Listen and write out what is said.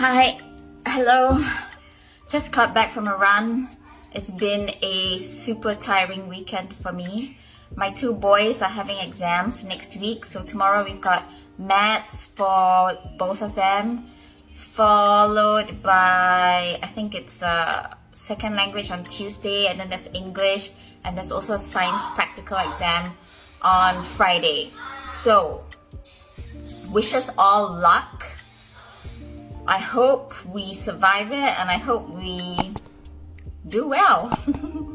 Hi, hello. Just got back from a run. It's been a super tiring weekend for me. My two boys are having exams next week, so tomorrow we've got maths for both of them, followed by, I think it's a second language on Tuesday, and then there's English, and there's also a science practical exam on Friday. So, wish us all luck. I hope we survive it and I hope we do well.